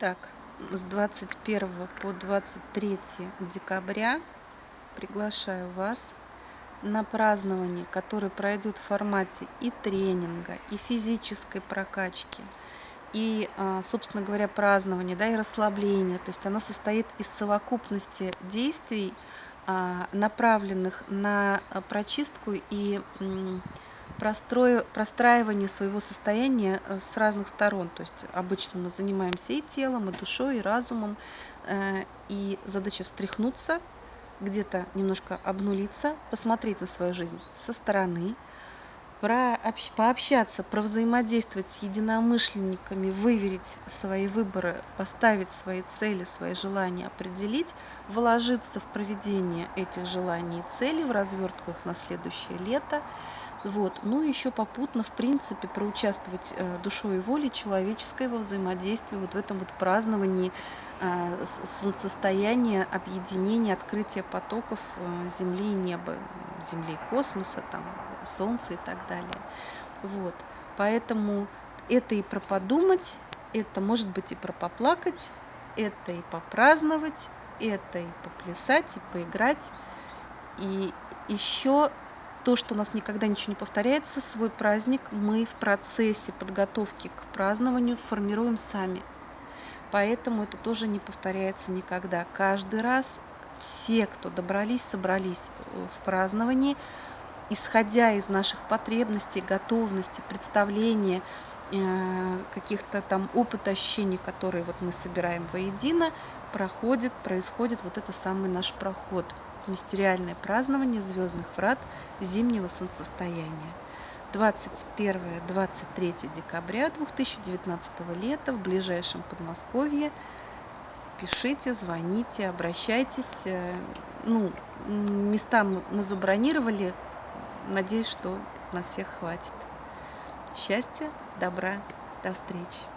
Так, с 21 по 23 декабря приглашаю вас на празднование, которое пройдет в формате и тренинга, и физической прокачки, и, а, собственно говоря, празднования, да, и расслабления. То есть оно состоит из совокупности действий, а, направленных на прочистку и простраивание своего состояния э, с разных сторон. То есть обычно мы занимаемся и телом, и душой, и разумом. Э, и задача встряхнуться, где-то немножко обнулиться, посмотреть на свою жизнь со стороны, пообщаться, провзаимодействовать с единомышленниками, выверить свои выборы, поставить свои цели, свои желания, определить, вложиться в проведение этих желаний и целей, в развертку их на следующее лето. Вот. Ну и еще попутно, в принципе, проучаствовать э, душой и волей человеческой во взаимодействии, вот в этом вот праздновании э, солнцестояния, объединения, открытия потоков э, Земли и неба, Земли и космоса, там, Солнца и так далее. Вот. Поэтому это и про подумать, это может быть и про поплакать, это и попраздновать, это и поплясать, и поиграть. И еще то, что у нас никогда ничего не повторяется, свой праздник мы в процессе подготовки к празднованию формируем сами. Поэтому это тоже не повторяется никогда. Каждый раз все, кто добрались, собрались в праздновании, исходя из наших потребностей, готовности, представления, э, каких-то там опыта, ощущений, которые вот мы собираем воедино, проходит, происходит вот это самый наш проход мистериальное празднование звездных врат зимнего солнцестояния. 21-23 декабря 2019 лета в ближайшем Подмосковье. Пишите, звоните, обращайтесь. Э, ну, места мы забронировали. Надеюсь, что на всех хватит. Счастья, добра, до встречи.